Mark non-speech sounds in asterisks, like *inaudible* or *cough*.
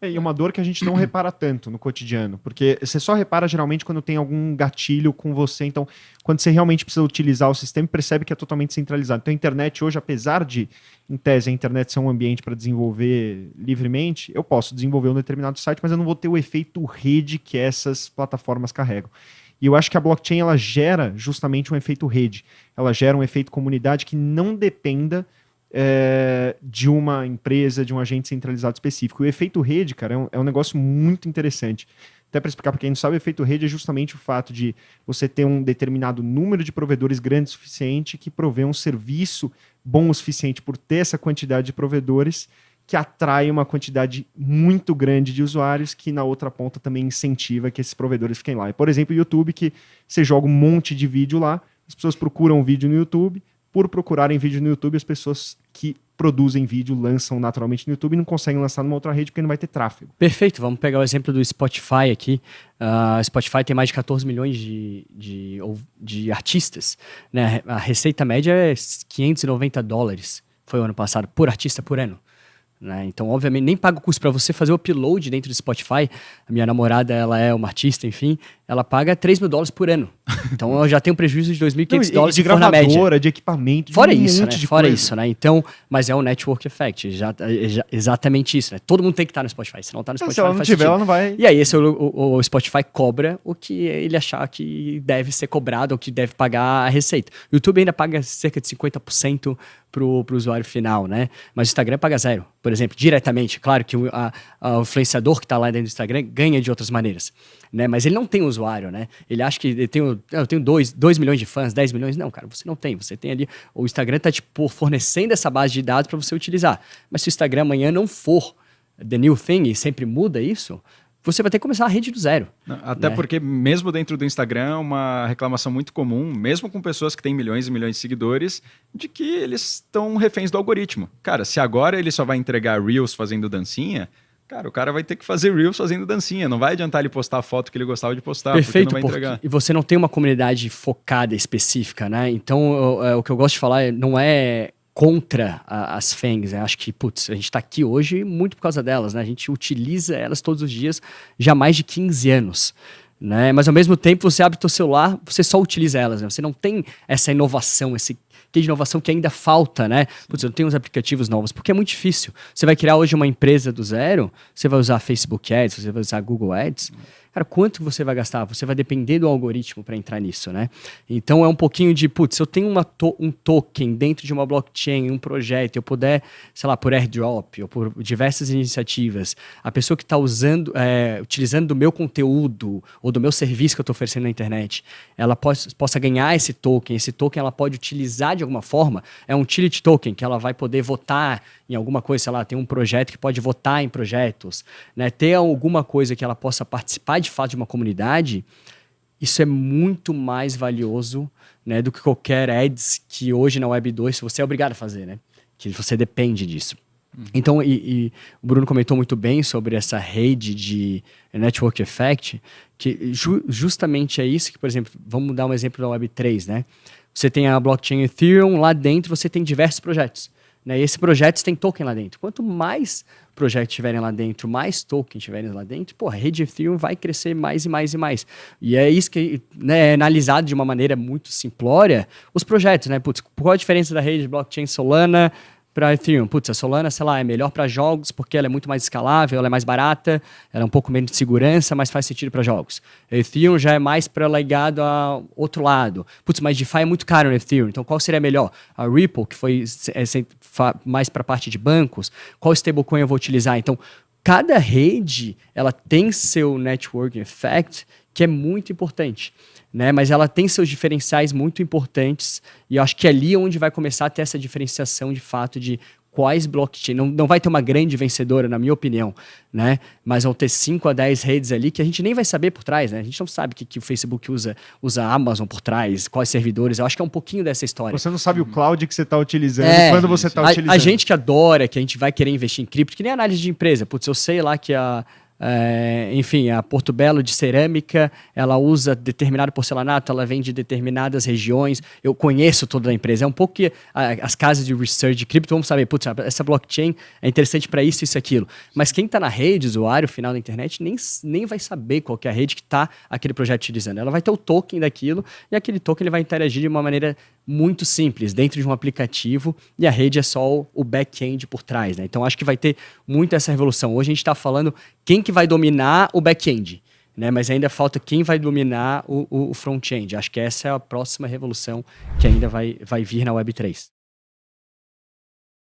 É, e uma dor que a gente não *clears throat* repara tanto no cotidiano, porque você só repara geralmente quando tem algum gatilho com você, então quando você realmente precisa utilizar o sistema, percebe que é totalmente centralizado. Então a internet hoje, apesar de, em tese, a internet ser um ambiente para desenvolver livremente, eu posso desenvolver um determinado site, mas eu não vou ter o efeito rede que essas plataformas carregam. E eu acho que a blockchain ela gera justamente um efeito rede, ela gera um efeito comunidade que não dependa é, de uma empresa, de um agente centralizado específico. O efeito rede, cara, é um, é um negócio muito interessante. Até para explicar para quem não sabe, o efeito rede é justamente o fato de você ter um determinado número de provedores grande o suficiente que provê um serviço bom o suficiente por ter essa quantidade de provedores que atrai uma quantidade muito grande de usuários que na outra ponta também incentiva que esses provedores fiquem lá. Por exemplo, o YouTube, que você joga um monte de vídeo lá, as pessoas procuram vídeo no YouTube, por procurarem vídeo no YouTube, as pessoas que produzem vídeo lançam naturalmente no YouTube e não conseguem lançar numa outra rede porque não vai ter tráfego. Perfeito, vamos pegar o exemplo do Spotify aqui. Uh, Spotify tem mais de 14 milhões de, de, de artistas. Né? A receita média é 590 dólares, foi o ano passado, por artista por ano. Né? Então, obviamente, nem paga o custo para você fazer o upload dentro do Spotify. A minha namorada, ela é uma artista, enfim, ela paga 3 mil dólares por ano. Então, eu já tenho um prejuízo de 2.500 dólares de gravadora, de equipamento, de fora um isso, né? Fora coisa. isso, né? Então, mas é um network effect, já, já, exatamente isso, né? Todo mundo tem que estar no Spotify, se não está no Spotify, se ela não, tiver, ela não vai. E aí, esse o, o, o, Spotify cobra o que ele achar que deve ser cobrado ou que deve pagar a receita. O YouTube ainda paga cerca de 50% para o usuário final, né? Mas o Instagram paga zero, por exemplo, diretamente. Claro que o, a, a, o influenciador que está lá dentro do Instagram ganha de outras maneiras, né? Mas ele não tem usuário, né? Ele acha que ele tem, eu tenho 2 milhões de fãs, 10 milhões. Não, cara, você não tem. Você tem ali. O Instagram está tipo, fornecendo essa base de dados para você utilizar. Mas se o Instagram amanhã não for the new thing e sempre muda isso, você vai ter que começar a rede do zero. Até né? porque, mesmo dentro do Instagram, é uma reclamação muito comum, mesmo com pessoas que têm milhões e milhões de seguidores, de que eles estão reféns do algoritmo. Cara, se agora ele só vai entregar Reels fazendo dancinha, Cara, o cara vai ter que fazer Reels fazendo dancinha. Não vai adiantar ele postar a foto que ele gostava de postar, Perfeito, porque não vai entregar. E você não tem uma comunidade focada, específica, né? Então, eu, é, o que eu gosto de falar não é contra a, as FANGs. Né? Acho que, putz, a gente está aqui hoje muito por causa delas, né? A gente utiliza elas todos os dias já há mais de 15 anos. Né? Mas ao mesmo tempo, você abre o seu celular, você só utiliza elas, né? Você não tem essa inovação, esse que de inovação que ainda falta, né? Putz, eu tenho uns aplicativos novos, porque é muito difícil. Você vai criar hoje uma empresa do zero, você vai usar Facebook Ads, você vai usar Google Ads. Cara, quanto você vai gastar? Você vai depender do algoritmo para entrar nisso, né? Então é um pouquinho de, putz, eu tenho uma to um token dentro de uma blockchain, um projeto, eu puder, sei lá, por airdrop ou por diversas iniciativas, a pessoa que está usando, é, utilizando do meu conteúdo ou do meu serviço que eu estou oferecendo na internet, ela possa, possa ganhar esse token, esse token ela pode utilizar de alguma forma, é um utility token que ela vai poder votar em alguma coisa, sei lá, tem um projeto que pode votar em projetos, né? Ter alguma coisa que ela possa participar de fato de uma comunidade, isso é muito mais valioso né, do que qualquer ads que hoje na Web 2 você é obrigado a fazer, né? Que você depende disso. Uhum. Então, e, e, o Bruno comentou muito bem sobre essa rede de network effect, que ju justamente é isso que, por exemplo, vamos dar um exemplo da Web 3, né? Você tem a blockchain Ethereum, lá dentro você tem diversos projetos. Né? E esse projeto tem token lá dentro. Quanto mais projetos tiverem lá dentro, mais token tiverem lá dentro, pô, a rede Ethereum vai crescer mais e mais e mais. E é isso que né, é analisado de uma maneira muito simplória os projetos, né? Putz, qual a diferença da rede blockchain Solana para Ethereum. Putz, a Solana, sei lá, é melhor para jogos porque ela é muito mais escalável, ela é mais barata, ela é um pouco menos de segurança, mas faz sentido para jogos. A Ethereum já é mais para legado a outro lado. Putz, mas DeFi é muito caro no Ethereum, então qual seria melhor? A Ripple, que foi é, mais para a parte de bancos, qual stablecoin eu vou utilizar? Então, cada rede, ela tem seu network effect, que é muito importante né? Mas ela tem seus diferenciais muito importantes e eu acho que é ali onde vai começar a ter essa diferenciação de fato de quais blockchain. Não, não vai ter uma grande vencedora, na minha opinião, né? Mas vão ter 5 a 10 redes ali que a gente nem vai saber por trás, né? A gente não sabe que, que o Facebook usa, usa a Amazon por trás, quais servidores. Eu acho que é um pouquinho dessa história. Você não sabe o cloud que você está utilizando, é, quando você está utilizando. A gente que adora, que a gente vai querer investir em cripto, que nem análise de empresa. Putz, eu sei lá que a é, enfim, a Porto Belo de cerâmica, ela usa determinado porcelanato, ela vem de determinadas regiões. Eu conheço toda a empresa. É um pouco que a, as casas de research de cripto vão saber, putz, essa blockchain é interessante para isso, isso, aquilo. Mas quem está na rede, usuário final da internet, nem, nem vai saber qual é a rede que está aquele projeto utilizando. Ela vai ter o token daquilo e aquele token ele vai interagir de uma maneira muito simples, dentro de um aplicativo, e a rede é só o back-end por trás. Né? Então acho que vai ter muito essa revolução. Hoje a gente está falando quem que vai dominar o back-end, né? mas ainda falta quem vai dominar o, o front-end. Acho que essa é a próxima revolução que ainda vai, vai vir na Web3.